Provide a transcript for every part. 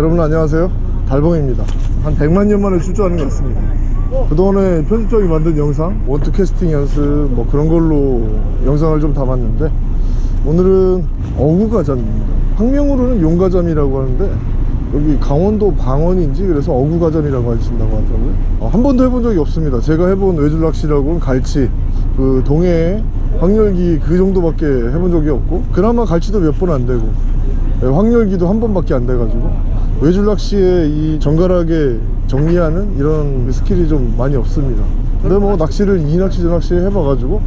여러분 안녕하세요. 달봉입니다. 한 100만 년 만에 출조하는 것 같습니다. 그동안에 편집장이 만든 영상 원투 캐스팅 연습 뭐 그런 걸로 영상을 좀 담았는데 오늘은 어구가잠입니다. 학명으로는 용가잠이라고 하는데 여기 강원도 방언인지 그래서 어구가잠이라고 하신다고 하더라고요. 어, 한 번도 해본 적이 없습니다. 제가 해본 외줄낚시라고는 갈치 그 동해 확렬기 그 정도밖에 해본 적이 없고 그나마 갈치도 몇 번 안 되고 네, 확렬기도 한 번밖에 안 돼가지고 외줄 낚시에 이 정갈하게 정리하는 이런 스킬이 좀 많이 없습니다. 근데 뭐 낚시를 이 낚시 저 낚시 해봐가지고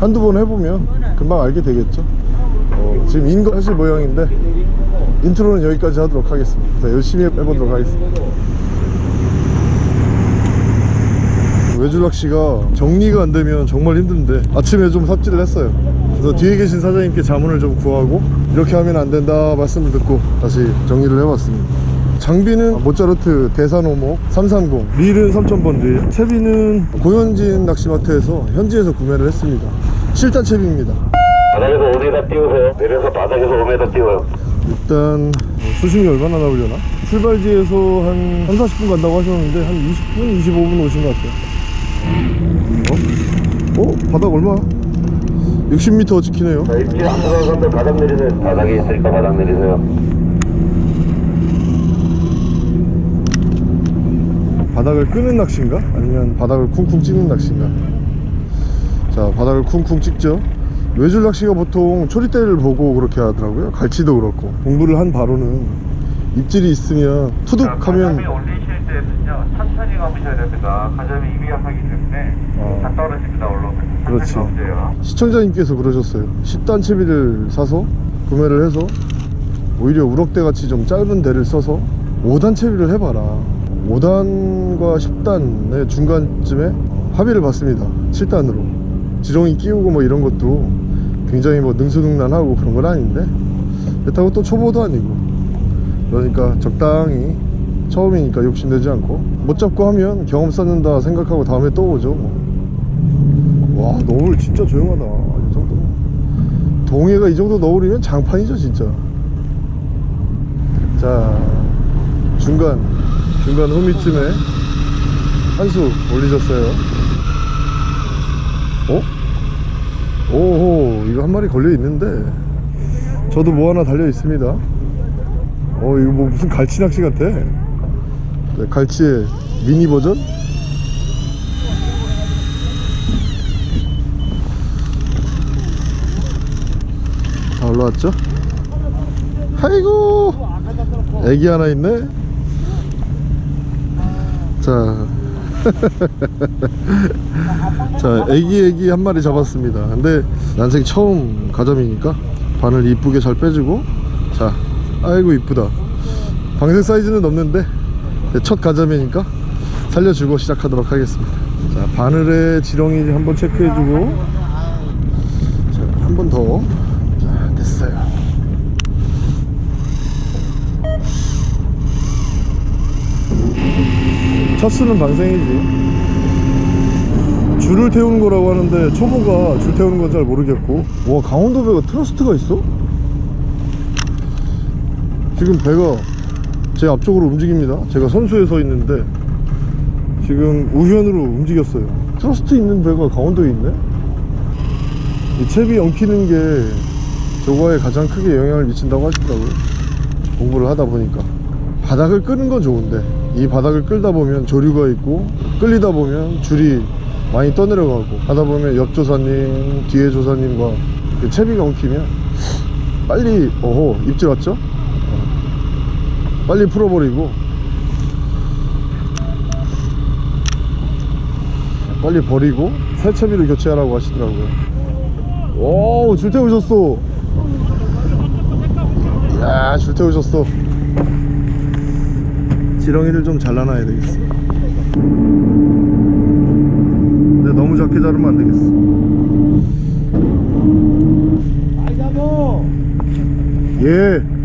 한두 번 해보면 금방 알게 되겠죠. 어, 지금 인거 하실 모양인데 intro는 여기까지 하도록 하겠습니다. 자, 열심히 해보도록 하겠습니다. 외줄 낚시가 정리가 안 되면 정말 힘든데 아침에 좀 삽질을 했어요 그래서 뒤에 계신 사장님께 자문을 좀 구하고 이렇게 하면 안 된다 말씀을 듣고 다시 정리를 해봤습니다 장비는 모짜르트 대산오목 330 릴은 3000번지 채비는 고현진 낚시마트에서 현지에서 구매를 했습니다 7단 채비입니다 바닥에서 5m 띄우세요. 내려서 바닥에서 5m 띄워요. 일단 수심이 얼마나 나오려나? 출발지에서 한 3, 40분 간다고 하셨는데 한 20분, 25분 오신 것 같아요 어? 어? 바닥 얼마? 60m 지키네요 자, 입질 안 들어가는데 바닥 내리세요. 바닥에 있으니까 바닥 내리세요. 바닥을 끄는 낚시인가? 아니면 바닥을 쿵쿵 찍는 낚시인가? 자 바닥을 쿵쿵 찍죠 외줄 낚시가 보통 초리대를 보고 그렇게 하더라고요 갈치도 그렇고 공부를 한 바로는 입질이 있으면 투둑 하면 때는요 천천히 감으셔야 됩니다. 가자미 입이 약하기 때문에 어. 다 떨어집니다 올라오면 그렇지. 감으세요. 시청자님께서 그러셨어요. 10단 채비를 사서 구매를 해서 오히려 우럭대 같이 좀 짧은 대를 써서 5단 채비를 해봐라. 5단과 10단의 중간쯤에 합의를 봤습니다. 7단으로. 지렁이 끼우고 뭐 이런 것도 굉장히 뭐 능수능란하고 그런 건 아닌데 그렇다고 또 초보도 아니고. 그러니까 적당히 처음이니까 욕심내지 않고 못 잡고 하면 경험 쌓는다 생각하고 다음에 또 오죠 뭐. 와 너울 진짜 조용하다 이 정도. 동해가 이 정도 너울이면 장판이죠 진짜. 자 중간 중간 호미쯤에 한수 올리셨어요. 어? 오호 이거 한 마리 걸려 있는데. 저도 뭐 하나 달려 있습니다. 어 이거 뭐 무슨 갈치 낚시 같아 네, 갈치의 미니 버전 다 올라왔죠? 아이고 애기 하나 있네 자 자, 애기 애기 한 마리 잡았습니다. 근데 난생 처음 가자미니까 바늘 이쁘게 잘 빼주고 자, 아이고 이쁘다. 방생 사이즈는 없는데 첫 가자미니까 살려주고 시작하도록 하겠습니다. 자, 바늘에 지렁이 한번 체크해주고 자, 한 번 더. 자, 됐어요. 첫 수는 방생이지. 줄을 태우는 거라고 하는데 초보가 줄 태우는 건 잘 모르겠고 와 강원도 배가 thrust가 있어? 지금 배가 제 앞쪽으로 움직입니다. 제가 선수에 서 있는데 지금 우현으로 움직였어요. thrust 있는 배가 강원도에 있네? 이 채비 엉키는 게 저거에 가장 크게 영향을 미친다고 하시더라고요. 공부를 하다 보니까. 바닥을 끄는 건 좋은데 이 바닥을 끌다 보면 조류가 있고 끌리다 보면 줄이 많이 떠내려가고 하다 보면 옆 조사님 뒤에 조사님과 그 채비가 엉키면 빨리 어호 입질 왔죠? 어. 빨리 풀어버리고. 빨리 버리고 새 채비를 교체하라고 하시더라고요. 오 줄 태우셨어. 이야 줄 태우셨어. 지렁이를 좀 잘라놔야 되겠어. 근데 너무 작게 자르면 안 되겠어. 예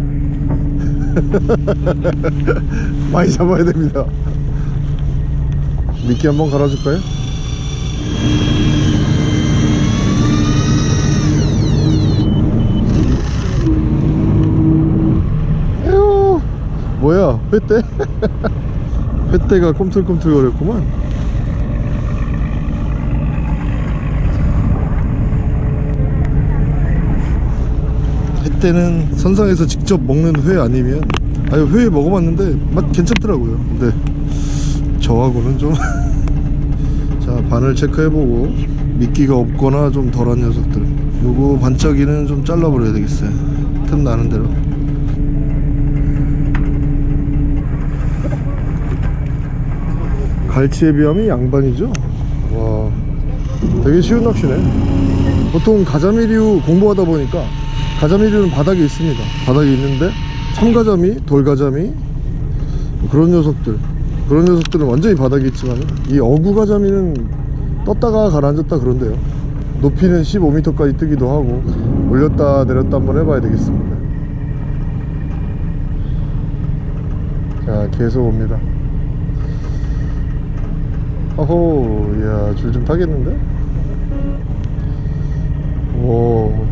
많이 잡아야 됩니다 미끼 한번 갈아줄까요? 에휴 뭐야 회떼? 회떼가 꿈틀꿈틀거렸구만 회떼는 선상에서 직접 먹는 회 아니면 아유 회 먹어봤는데 맛 괜찮더라고요. 근데 저하고는 좀 자 반을 체크해보고 미끼가 없거나 좀 덜한 녀석들. 요거 반짝이는 좀 잘라버려야 되겠어요. 틈 나는 대로. 갈치에 비하면 양반이죠? 와 되게 쉬운 낚시네. 보통 가자미류 공부하다 보니까 가자미류는 바닥에 있습니다. 바닥에 있는데 참가자미 돌가자미 그런 녀석들. 그런 녀석들은 완전히 바닥에 있지만 이 어구가자미는 떴다가 가라앉았다 그런데요. 높이는 15m까지 뜨기도 하고 올렸다 내렸다 한번 해봐야 되겠습니다. 자 계속 옵니다. 어호 이야 줄 좀 타겠는데? 오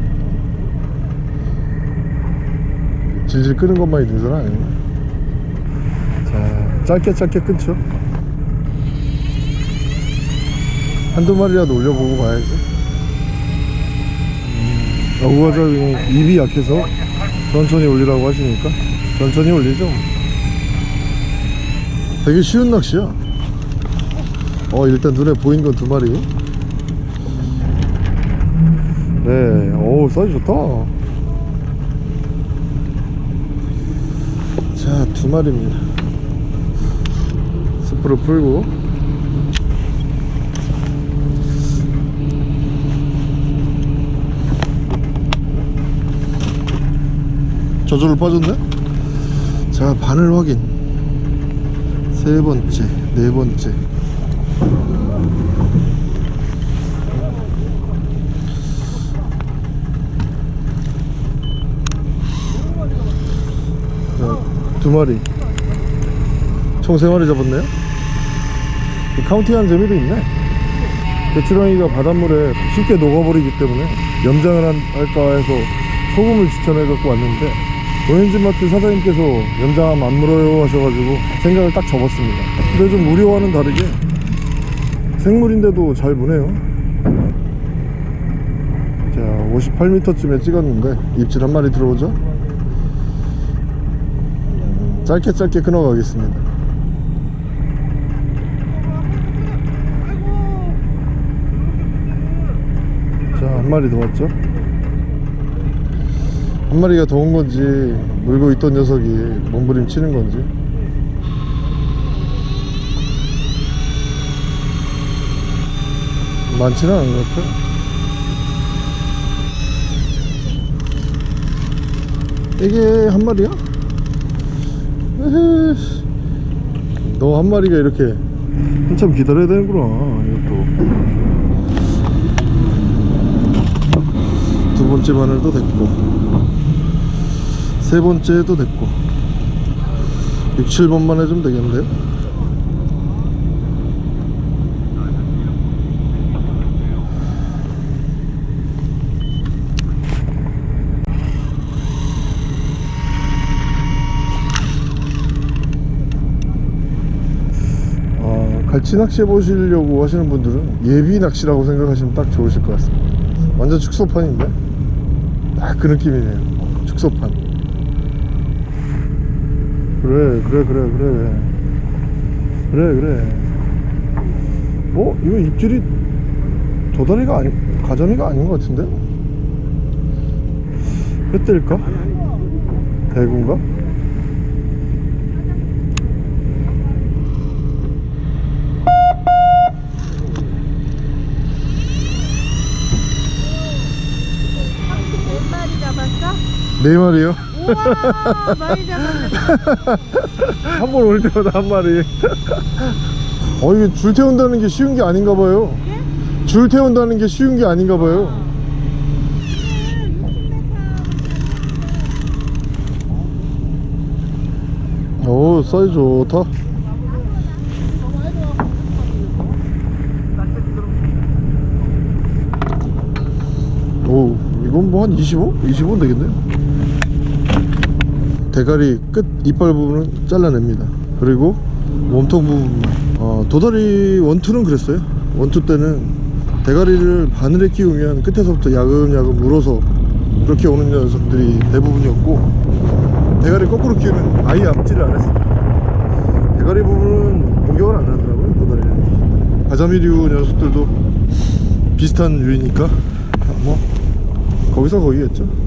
질질 끄는 것만이 능선 아니네 자 짧게 짧게 끊죠. 한두 마리라도 올려보고 가야지. 음, 어구가자미 입이 약해서 천천히 올리라고 하시니까 천천히 올리죠. 되게 쉬운 낚시야. 어 일단 눈에 보이는 건두 마리. 네오 사이즈 좋다 자 두 마리입니다. 스프를 풀고. 저절로 빠졌네? 자 바늘 확인. 세 번째 네 번째 자, 두 마리. 총 세 마리 잡았네요? 이 카운팅하는 재미도 있네. 배추랑이가 바닷물에 쉽게 녹아버리기 때문에 염장을 한- 할까 해서 소금을 추천해 갖고 왔는데 오렌지마트 사장님께서 염장하면 안 물어요 하셔가지고 생각을 딱 접었습니다. 근데 좀 우려와는 다르게 생물인데도 잘 무네요. 자 58m쯤에 찍었는데 입질 한 마리 들어오죠. 음, 짧게 짧게 끊어 가겠습니다. 자 한 마리 더 왔죠? 한 마리가 더온 건지 물고 있던 녀석이 몸부림 치는 건지. 많지는 않은 것 같아요. 이게 한 마리야? 너 한 마리가 이렇게 한참 기다려야 되는구나 이것도. 두 번째 바늘도 됐고 세 번째도 됐고 6, 7번만 해주면 되겠는데요 아, 갈치 낚시 해보시려고 하시는 분들은 예비 낚시라고 생각하시면 딱 좋으실 것 같습니다 완전 축소판인데 딱 그 느낌이네요 축소판 그래 그래 그래 그래 그래 그래 어? 이거 입질이 도다리가 아니 가자미가 아닌 것 같은데? 횟대일까? 대구인가? 몇 마리 잡았어? 네 마리요? 우와 많이 잡았네. 한 번 올 때마다 한 마리. 어 이게 줄 태운다는 게 쉬운 게 아닌가 봐요. 줄 태운다는 게 쉬운 게 아닌가 봐요. 오 사이즈 좋다. 오 이건 뭐 한 25? 25는 되겠네요 대가리 끝 이빨 부분은 잘라냅니다. 그리고 몸통 부분만 어, 도다리 원투는 그랬어요. 원투 때는 대가리를 바늘에 끼우면 끝에서부터 야금야금 물어서 그렇게 오는 녀석들이 대부분이었고 대가리 거꾸로 끼우면 아예 앞질을 안 했어요 대가리 부분은 공격을 안 하더라고요 도다리는 가자미류 녀석들도 비슷한 류이니까 뭐 거기서 거기겠죠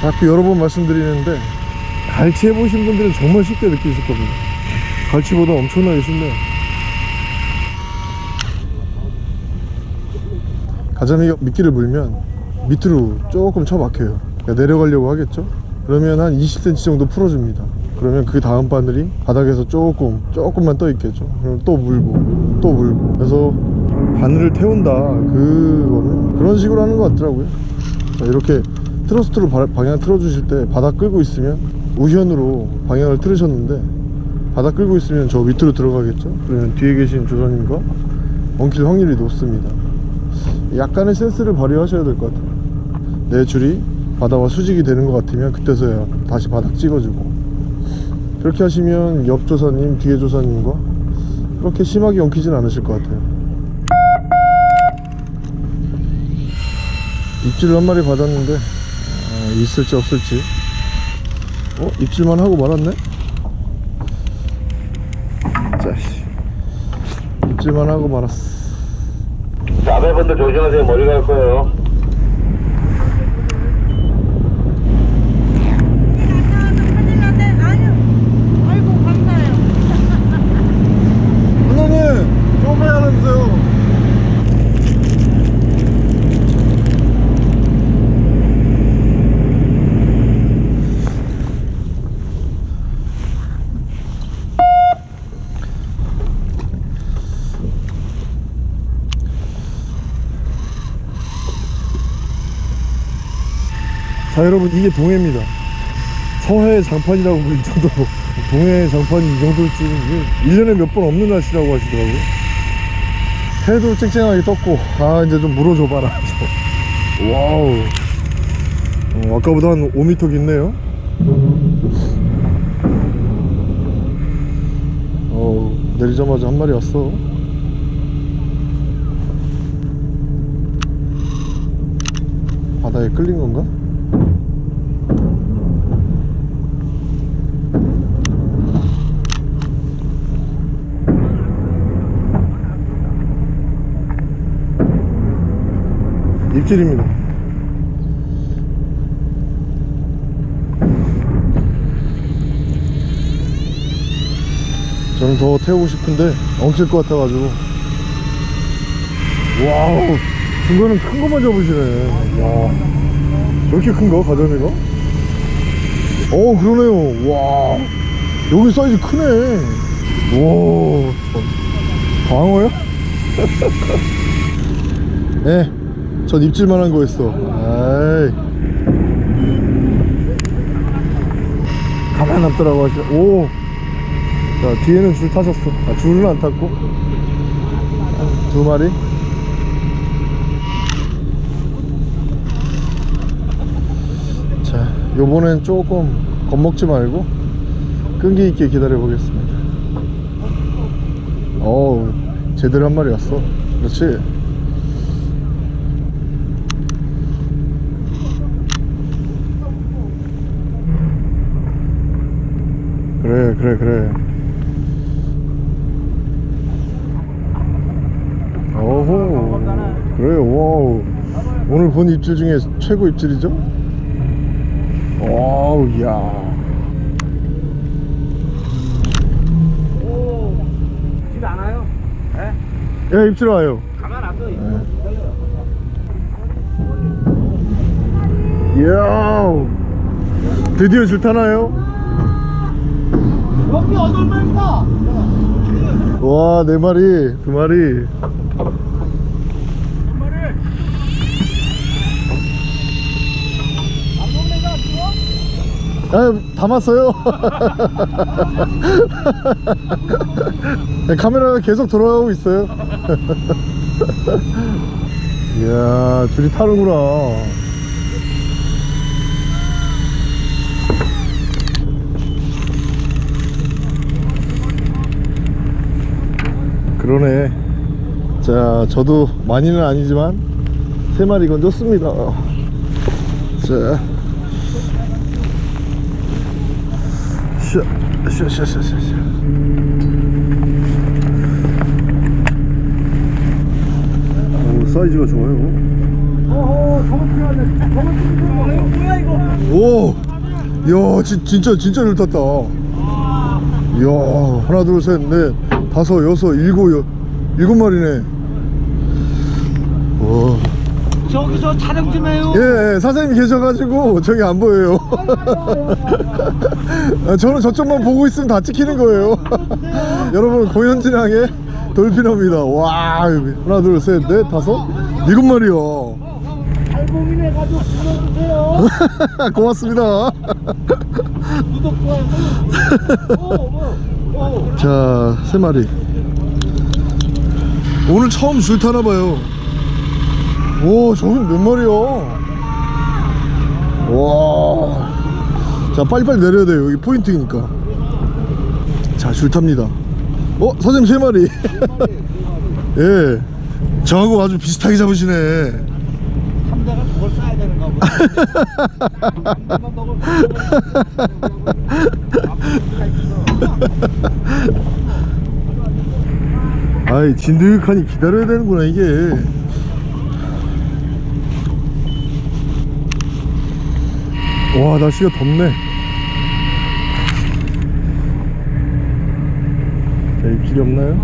자꾸 여러 번 말씀드리는데 갈치 해보신 분들은 정말 쉽게 느끼실 겁니다 갈치보다 엄청나게 쉽네요. 가자미가 미끼를 물면 밑으로 조금 쳐박혀요. 그러니까 내려가려고 하겠죠? 그러면 한 20cm 정도 풀어줍니다. 그러면 그 다음 바늘이 바닥에서 조금 조금만 떠 있겠죠? 그럼 또 물고 또 물고. 그래서 바늘을 태운다. 그거는 그런 식으로 하는 것 같더라고요. 자, 이렇게 트러스트로 바- 방향 틀어주실 때 바닥 끌고 있으면 우현으로 방향을 틀으셨는데 바닥 끌고 있으면 저 밑으로 들어가겠죠? 그러면 뒤에 계신 조사님과 엉킬 확률이 높습니다. 약간의 센스를 발휘하셔야 될 것 같아요. 내 줄이 바다와 수직이 되는 것 같으면 그때서야 다시 바닥 찍어주고. 그렇게 하시면 옆 조사님 뒤에 조사님과 그렇게 심하게 엉키진 않으실 것 같아요. 입질 한 마리 받았는데 아, 있을지 없을지 어? 입질만 하고 말았네? 자씨 입질만 하고 말았어 자매분들 조심하세요. 머리 갈 거예요. 큰일 났네. 아니요. 아이고, 감사해요. 누나님 조금 하면서요 자 여러분 이게 동해입니다. 서해 장판이라고 불릴 정도로 동해 장판이 이 정도일 줄은 이게 1년에 몇 번 없는 날씨라고 하시더라고요. 해도 쨍쨍하게 떴고 아 이제 좀 물어줘봐라. 저. Wow. 어, 아까보다 한 5m 깊네요. 어우 내리자마자 한 마리 왔어. 바다에 끌린 건가? 입질입니다. 저는 더 태우고 싶은데 엉킬 것 같아가지고 Wow 중간은 큰 것만 잡으시네 와 저렇게 큰거 가자미가? 어 그러네요 와 여기 사이즈 크네 와 참. 광어요? 네, 전 입질만 한 거였어. 아이. 가만 놨더라고 하시. 오. 자, 뒤에는 줄 타셨어. 아, 줄은 안 탔고. 아, 두 마리. 자, 요번엔 조금 겁먹지 말고 끈기 있게 기다려 보겠습니다. 어우, 제대로 한 마리 왔어. 그렇지. 그래 그래 그래 어호 그래 와우 오늘 본 입질 중에 최고 입질이죠? 와우 야? 예, 입질 와요 가만 안 둬. 이야 드디어 줄 타나요? 여덟 마리다. 와, 네 마리, 두 마리. 아, 담았어요. 네, 카메라가 계속 돌아가고 있어요. 이야, 줄이 타는구나. 그러네 자 저도 많이는 아니지만 세 마리 건졌습니다 자 샤, 샤, 샤, 샤, 샤, 샤. 오, 사이즈가 좋아요. 오, 야, 진, 진짜 진짜 잘 탔다. 이야, 하나, 둘, 셋, 넷, 다섯, 여섯, 일곱, 여, 일곱 마리네. 와. 저기서 촬영 좀 해요. 예, 예, 사장님 계셔가지고 저기 안 보여요. 아, 저는 저쪽만 보고 있으면 다 찍히는 거예요. 여러분 고현진항의 돌피너입니다. 와, 하나, 둘, 셋, 넷, 다섯, 일곱 마리요. 알몸이네 가지고 불러주세요. 고맙습니다. 구독 좋아요. 어, 어, 어. 자, 세 마리. 오늘 처음 줄 타나 봐요. 오, 저긴 몇 마리야? 와. 자, 빨리빨리 내려야 돼요. 여기 포인트니까. 자, 줄 탑니다. 어, 사장님 세 마리. 예. 저하고 아주 비슷하게 잡으시네. 삼대가 그걸 써야 되는가 보다. 이거 먹을 아이, 진득하니 기다려야 되는구나, 이게. 와 날씨가 덥네 자 입질이 없나요?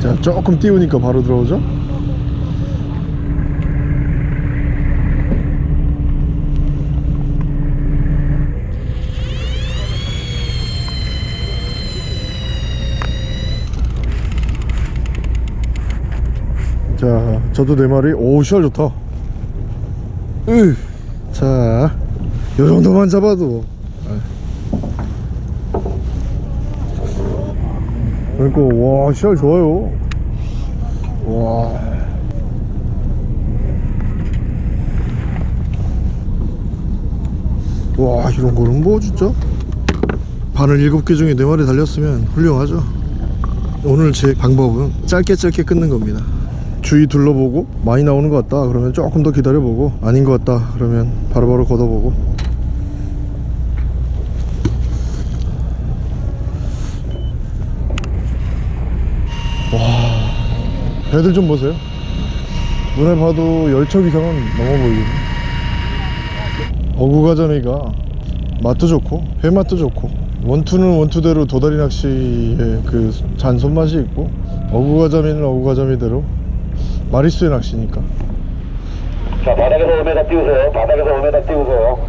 자 조금 띄우니까 바로 들어오죠 자 저도 네 마리 오 시알 좋다. 으. 자 요정도만 잡아도. 그러니까 와 시알 좋아요. 와. 와, 이런 거는 뭐 진짜? 바늘 7개 중에 4마리 달렸으면 훌륭하죠. 오늘 제 방법은 짧게 짧게 끊는 겁니다 주위 둘러보고 많이 나오는 것 같다. 그러면 조금 더 기다려보고 아닌 것 같다. 그러면 바로바로 걷어보고. 와 배들 좀 보세요. 눈에 봐도 10척 이상은 넘어 보이거든요 어구가자미가 맛도 좋고 회맛도 좋고 원투는 원투대로 도다리 낚시의 그 잔 손맛이 있고 어구가자미는 어구가자미대로 마리수의 낚시니까. 자, 바닥에서 5m 띄우세요. 바닥에서 5m 띄우세요.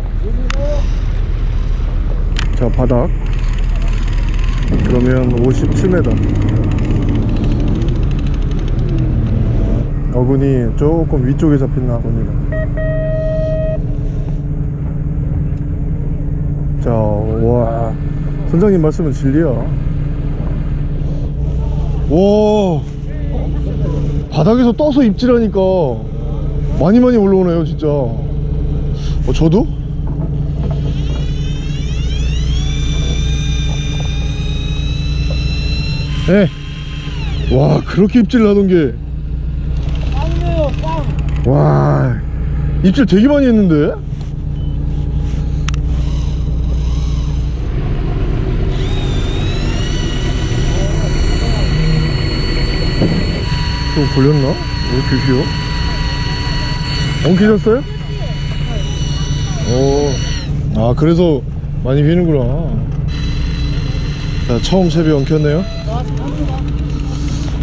자 바닥. 그러면 57m 어군이 조금 위쪽에 잡힌나 봅니다 자와. 선장님 말씀은 진리야. 와 바닥에서 떠서 입질하니까 많이 많이 올라오네요 진짜 어, 저도? 네. 와 그렇게 입질 나던 게. 와 입질 되게 많이 했는데 또 걸렸나? 왜 이렇게 귀여워? 엉키셨어요? 오, 아 그래서 많이 휘는구나. 자 처음 채비 엉켰네요.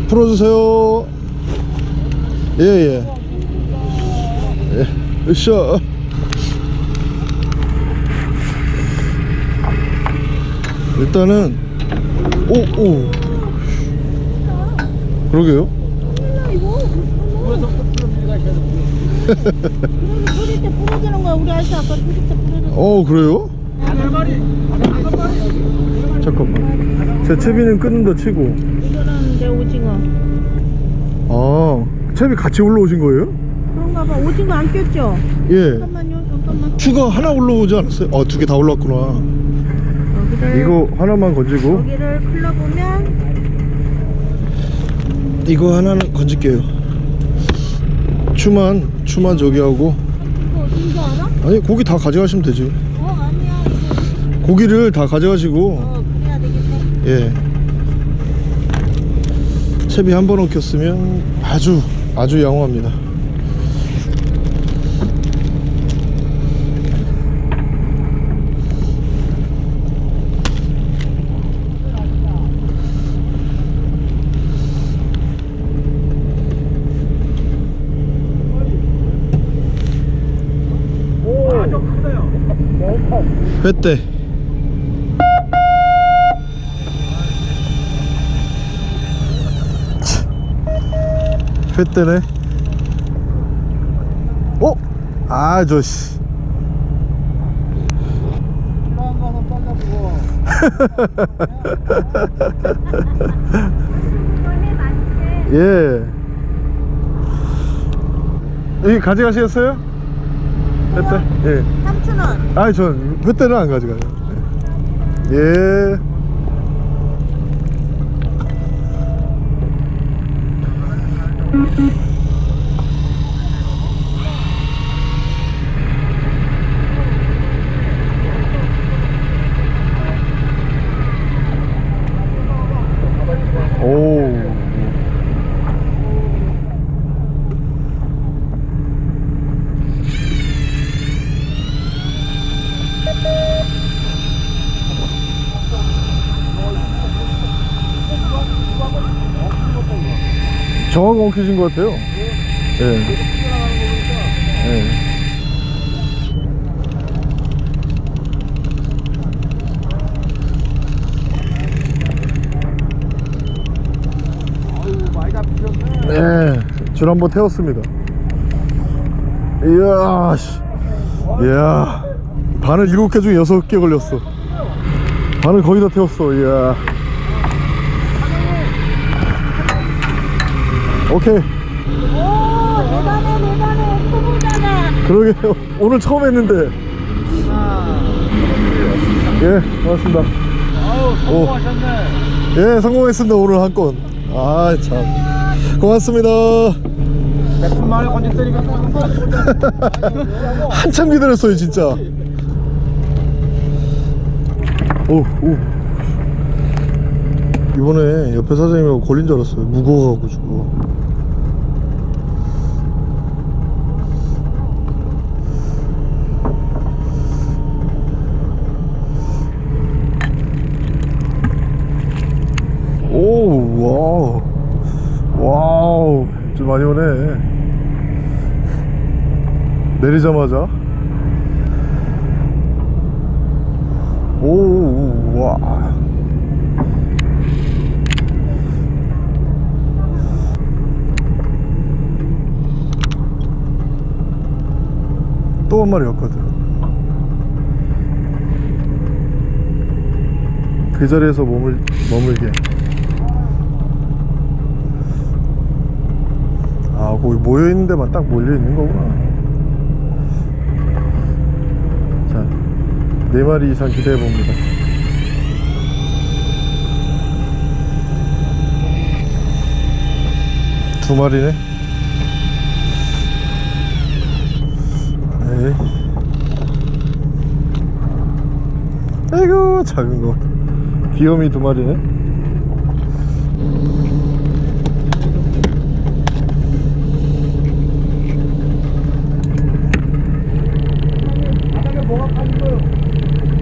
풀어주세요. 예예. 예, 으쌰. 일단은 오오. 그러게요 소리 때 부러지는 거야. 우리 아저씨 아까 소리 때 부러졌어. 어 그래요? 잠깐만 제 채비는 끊는다 치고 이거는 내 오징어. 아 채비 같이 올라오신 거예요? 그런가 봐. 오징어 안 꼈죠? 예 잠깐만요. 잠깐만. 추가 하나 올라오지 않았어요? 아 두 개 다 올라왔구나 이거 하나만 건지고 여기를 클러보면 이거 하나는 건질게요. 추만 추만 저기 하고. 알아? 아니 고기 다 가져가시면 되지. 어 아니야 고기를 다 가져가시고. 어 그래야 되겠네 예. 채비 한 번 엉켰으면 아주 아주 양호합니다 회대 회대네 어? 아 저씨 필요한 거는 빨라보고 예 여기 가져가시겠어요? 회대? 예 삼촌은 아니 전 회대는 안 가져가요 예 오. 정확히 엉키신 것 같아요. 예. 예. 아유 많이 잡히셨네 네, 줄 한 번 태웠습니다. 이야, 씨. 이야. 바늘 일곱 개 중에 여섯 개 걸렸어. 바늘 거의 다 태웠어, 이야. 오케이. 오 대단해 대단해 초보잖아 그러게요. 오늘 처음 했는데. 예, 고맙습니다. 아유 성공하셨네 예, 성공했습니다. 오늘 한 건. 아, 참. 고맙습니다. 몇분 만에 건졌더니까 한참 기다렸어요 진짜 오, 오. 이번에 옆에 사장님하고 걸린 줄 알았어요 무거워가지고 오 와우. 와우. 좀 많이 오네. 내리자마자. 오와. 또 한 마리 왔거든. 그 자리에서 머물, 머물게 아 거기 모여있는 데만 딱 몰려있는 거구나 자, 네 마리 이상 기대해 봅니다. 두 마리네. 네. 아이고 작은 거. 귀요미 두 마리네. 바닥에 뭐가 파는 거요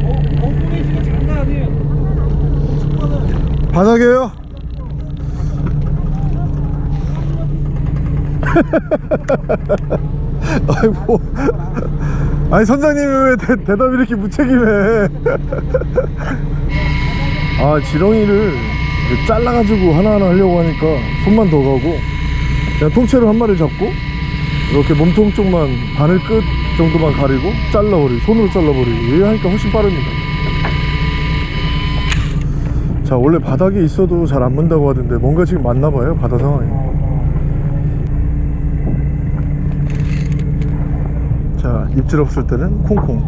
어? 어 뿌리시가 장난 아니에요 축구는 바닥에요? 아이고. 아니 선장님이 왜 대, 대답이 이렇게 무책임해. 아 지렁이를 잘라가지고 하나하나 하려고 하니까 손만 더 가고 그냥 통째로 한 마리 잡고 이렇게 몸통 쪽만 바늘 끝 정도만 가리고 잘라버리고 손으로 잘라버리고 이렇게 하니까 훨씬 빠릅니다. 자 원래 바닥에 있어도 잘 안 문다고 하던데 뭔가 지금 맞나봐요 바다 상황이 자 입질 없을 때는 콩콩.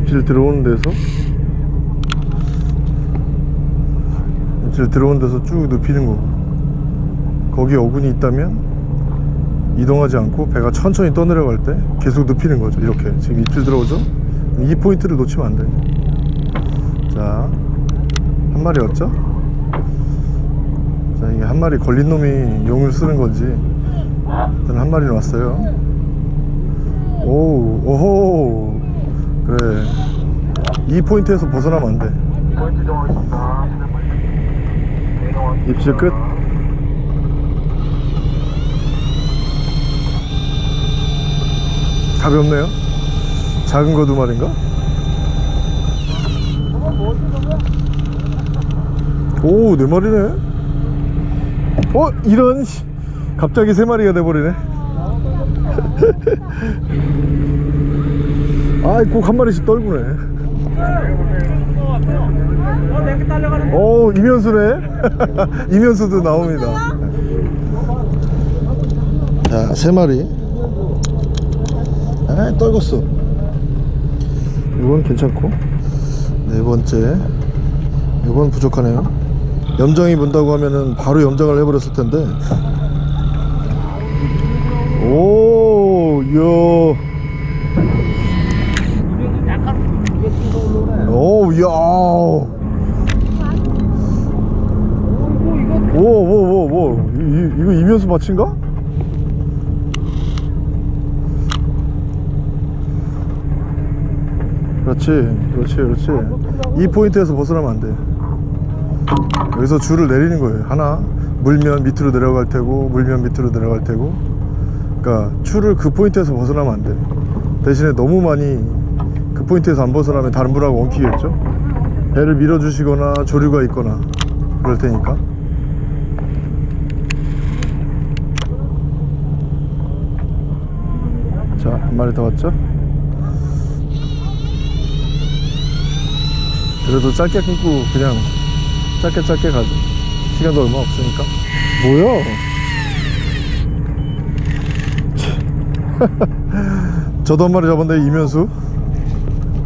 입질 들어오는 데서 입질 들어오는 데서 쭉 눕히는 거고 거기 어군이 있다면 이동하지 않고 배가 천천히 떠내려갈 때 계속 눕히는 거죠. 이렇게. 지금 입질 들어오죠? 이 포인트를 놓치면 안돼. 자한 마리였죠? 이게 한 마리 걸린 놈이 용을 쓰는 건지 일단 한 마리는 왔어요. 오 오호. 그래. 이 포인트에서 벗어나면 안돼. 입질 끝. 가볍네요? 작은 거 두 마리인가? 오, 네 마리네. 어, 이런, 씨. 갑자기 세 마리가 돼버리네. 아이, 꼭한 마리씩 떨구네. 어, 이면수네. 이면수도 나옵니다. 자, 세 마리. 아, 떨궜어. 이건 괜찮고. 네 번째. 이건 부족하네요. 염장이 문다고 하면은 바로 염장을 해버렸을 텐데. 오, 이야. 약간 이게 좀 올라오네. 오. 오, 이거 이면수 마친가? 그렇지, 그렇지, 그렇지. 이 포인트에서 벗어나면 안 돼. 여기서 줄을 내리는 거예요. 하나, 물면 밑으로 내려갈 테고, 물면 밑으로 내려갈 테고. 그러니까 줄을 그 포인트에서 벗어나면 안 돼. 대신에 너무 많이 그 포인트에서 안 벗어나면 다른 분하고 엉키겠죠? 배를 밀어주시거나 조류가 있거나 그럴 테니까. 자, 한 마리 더 왔죠? 그래도 짧게 끊고 그냥 짧게 짧게 가죠. 시간도 얼마 없으니까. 뭐야? 참. 저도 한 마리 잡았는데 이면수.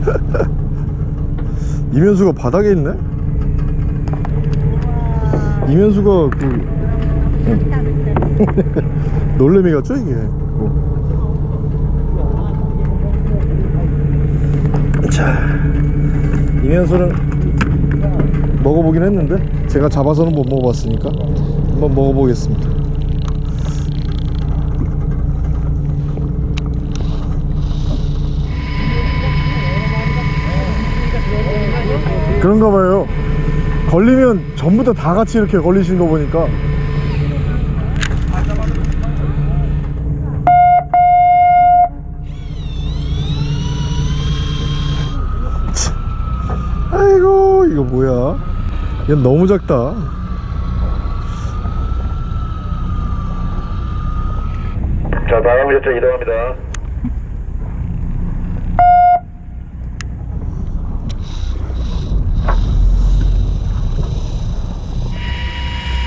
이면수가 바닥에 있네? 이면수가 그 놀래미 같죠 이게? 어. 자, 이면수는 먹어보긴 했는데 제가 잡아서는 못 먹어봤으니까 한번 먹어보겠습니다. 그런가 봐요. 걸리면 전부 다 다 같이 이렇게 걸리신 거 보니까 아이고 이거 뭐야 얘 너무 작다 자, 다음 셔터 이동합니다.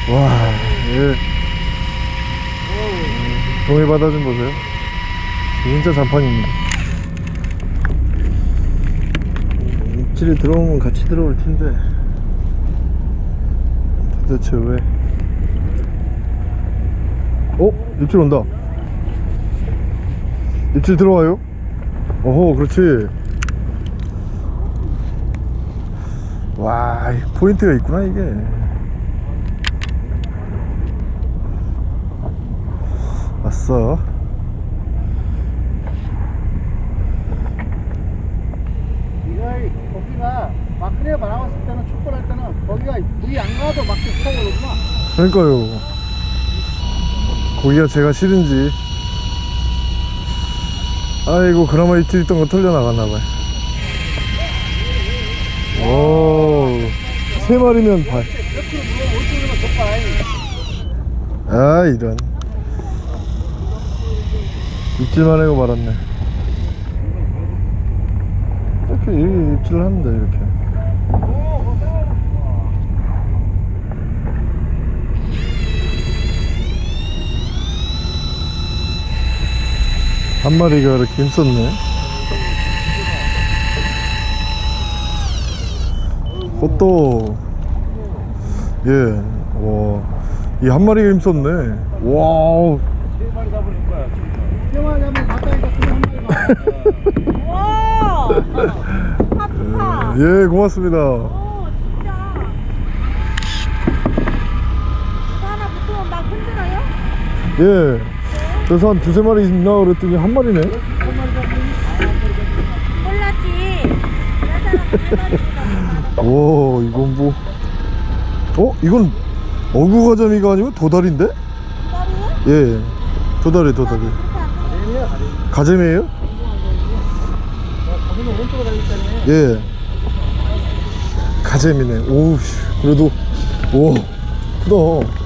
와 얘. 동해 바다 좀 보세요 진짜 잔판입니다 입질이 들어오면 같이 들어올 텐데 도대체 왜? 어? 입질 온다. 입질 들어와요? 어허 그렇지. 와 포인트가 있구나 이게. 왔어 이거 거기가 마크레 나왔을 때는 축구할 때는 거기가 물이 안 가도 막 타고 오구나. 그러니까요. 거기가 제가 싫은지. 아이고 그나마 입질 있던 거 털려나갔나봐요. 오세 마리면 발. 아 이런. 입질만 하고 말았네. 이렇게 이- 입질을 하는데 이렇게 한 마리가 이렇게 힘썼네 꽃도 예, 와, 이 한 마리가 힘썼네. 와, 세 마리 잡으는 거야 세 마리 잡으면 가까이 갔으면 한 마리가 와. 예, 고맙습니다. 오 진짜. 이거 하나 붙으면 막 흔들어요? 예, 그래서 한 두세 마리 있나 그랬더니 한 마리네. 오, 이건 뭐, 어, 이건 어구가자미가 아니면 도다리인데? 기다려. 예, 도다리, 도다리. 가재미야 가재미 가재미예요? 가재미 오른쪽으로 달릴 때는 예. 가재미네. 오우, 씨, 그래도, 오, 크다.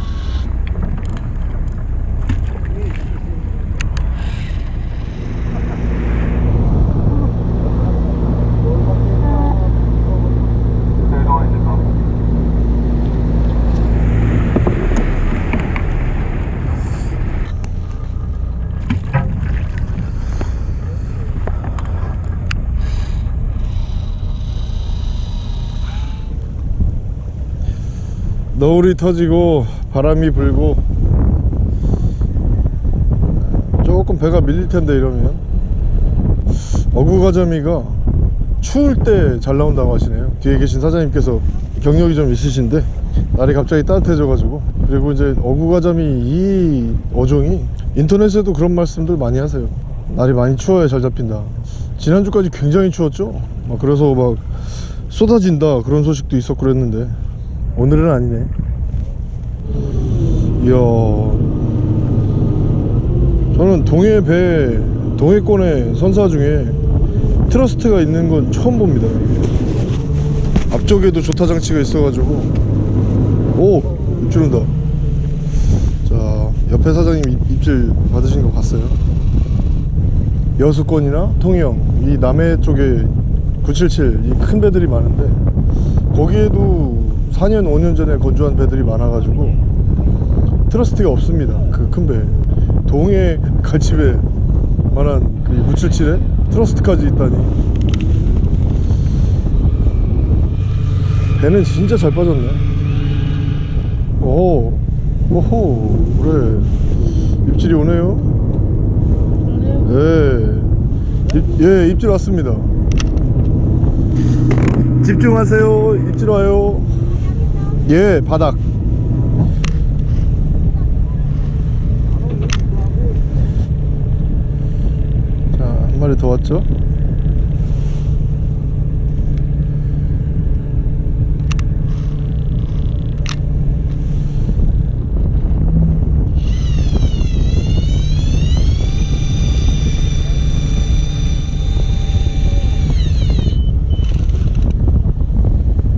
너울이 터지고 바람이 불고 조금 배가 밀릴 텐데 이러면. 어구가자미가 추울 때 잘 나온다고 하시네요. 뒤에 계신 사장님께서 경력이 좀 있으신데 날이 갑자기 따뜻해져 가지고. 그리고 이제 어구가자미 이 어종이 인터넷에도 그런 말씀들 많이 하세요. 날이 많이 추워야 잘 잡힌다. 지난주까지 굉장히 추웠죠? 막 그래서 막 쏟아진다 그런 소식도 있었고 그랬는데 오늘은 아니네 이야. 저는 동해 배 동해권의 선사 중에 트러스트가 있는 건 처음 봅니다. 앞쪽에도 조타 장치가 있어가지고. 오! 입질 온다. 자 옆에 사장님 입- 입질 받으신 거 봤어요? 여수권이나 통영 이 남해 쪽에 977 이 큰 배들이 많은데 거기에도 4년 5년 전에 건조한 배들이 많아가지고 트러스트가 없습니다. 그 큰 배 동해 갈치배 만한 그 977에 트러스트까지 있다니. 배는 진짜 잘 빠졌네. 오 오호 그래. 입질이 오네요. 예, 입, 예 입질 왔습니다. 집중하세요. 입질 와요 예 바닥. 자 한 마리 더 왔죠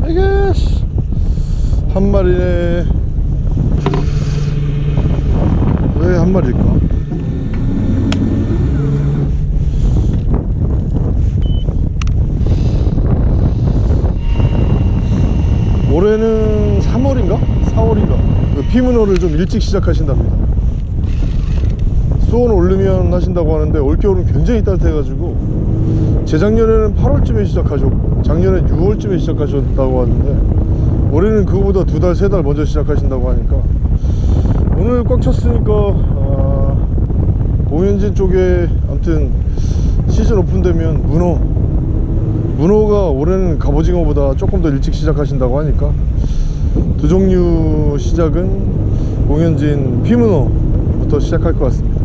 아이고씨 한 마리네 왜 한 마리일까? 올해는 3월인가? 4월인가 그 피문어를 좀 일찍 시작하신답니다. 수온 오르면 하신다고 하는데 올겨울은 굉장히 따뜻해가지고 재작년에는 8월쯤에 시작하셨고 작년에 6월쯤에 시작하셨다고 하는데 올해는 그거보다 두 달 세 달 먼저 시작하신다고 하니까 오늘 꽉 찼으니까 아, 공연진 쪽에 아무튼 시즌 오픈되면 문어 문어가 올해는 갑오징어보다 조금 더 일찍 시작하신다고 하니까 두 종류 시작은 공연진 피문어부터 시작할 것 같습니다.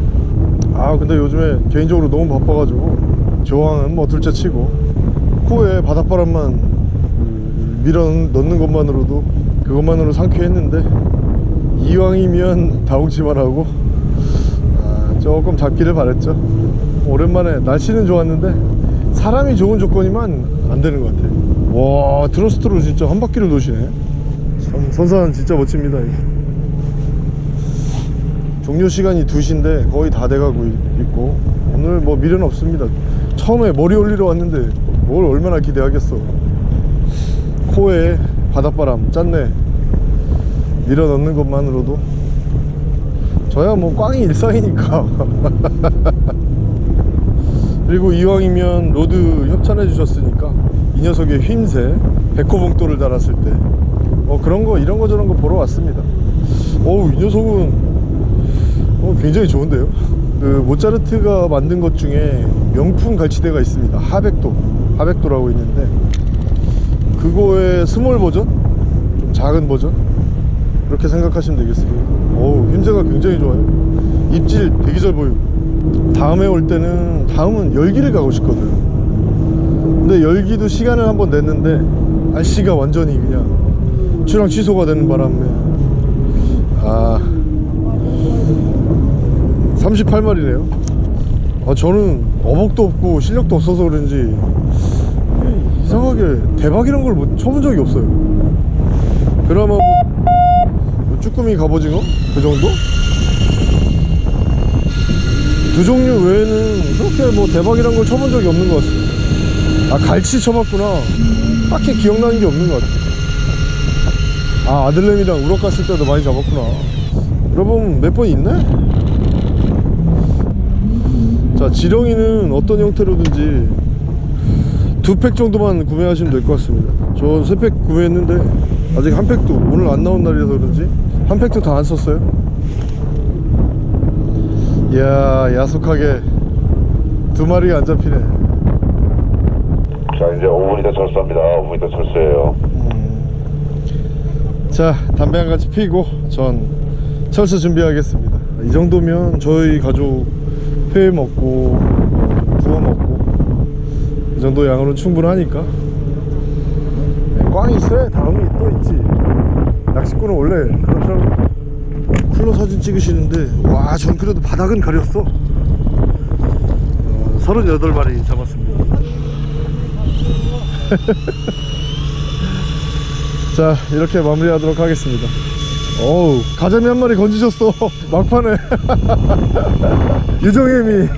아 근데 요즘에 개인적으로 너무 바빠가지고 조항은 뭐 둘째 치고 코에 바닷바람만 그 밀어 넣는 것만으로도 그것만으로 상쾌했는데 이왕이면 다홍치만 하고 아, 조금 잡기를 바랬죠. 오랜만에 날씨는 좋았는데 사람이 좋은 조건이면 안 되는 것 같아요. 와 트러스트로 진짜 한 바퀴를 도시네. 참 선사는 진짜 멋집니다 이게. 종료 시간이 2시인데 거의 다 돼가고 있- 있고 오늘 뭐 미련 없습니다. 처음에 머리 올리러 왔는데 뭘 얼마나 기대하겠어 코에 바닷바람 짠내 밀어 넣는 것만으로도. 저야 뭐 꽝이 일상이니까. 그리고 이왕이면 rod 협찬해 주셨으니까 이 녀석의 휨새 백호봉돌을 달았을 때. 어, 그런 거 이런 거 저런 거 보러 왔습니다. 어우 이 녀석은 어, 굉장히 좋은데요? 그 모차르트가 만든 것 중에 명품 갈치대가 있습니다. 하백도 하백도라고 있는데 그거의 small 버전? 좀 작은 버전? 그렇게 생각하시면 되겠습니다 어우 휨새가 굉장히 좋아요. 입질 되게 잘 보이고. 다음에 올 때는 다음은 열기를 가고 싶거든. 근데 열기도 시간을 한번 냈는데 날씨가 완전히 그냥 출항 취소가 되는 바람에. 아. 38마리네요. 아 저는 어복도 없고 실력도 없어서 그런지 이상하게 대박 이런 걸 못- 쳐본 적이 없어요. 그나마 뭐, 뭐 쭈꾸미 갑오징어? 그 정도? 두 종류 외에는 그렇게 뭐 대박이란 걸 쳐본 적이 없는 것 같습니다. 아 갈치 쳐봤구나. 딱히 기억나는 게 없는 것 같아 아 아들내미랑 우럭 갔을 때도 많이 잡았구나. 여러분 몇 번 있네? 자 지렁이는 어떤 형태로든지 두 팩 정도만 구매하시면 될 것 같습니다. 전 세 팩 구매했는데 아직 한 팩도 오늘 안 나온 날이라서 그런지 한 팩도 다 안 썼어요. 이야 야속하게 두 마리가 안 잡히네. 자 이제 5분이 더 철수합니다. 5분이 더 철수예요. 자 담배 한 가지 피고 전 철수 준비하겠습니다. 이 정도면 저희 가족 회 먹고 이 정도 양으로는 충분하니까. 네, 꽝이 있어야 다음이 또 있지. 낚시꾼은 원래 그렇더라고. 쿨러 사진 찍으시는데 와 전 그래도 바닥은 가렸어. 어, 38마리 잡았습니다. 자 이렇게 마무리하도록 하겠습니다. 어우 가자미 한 마리 건지셨어. 막판에. 유정혜미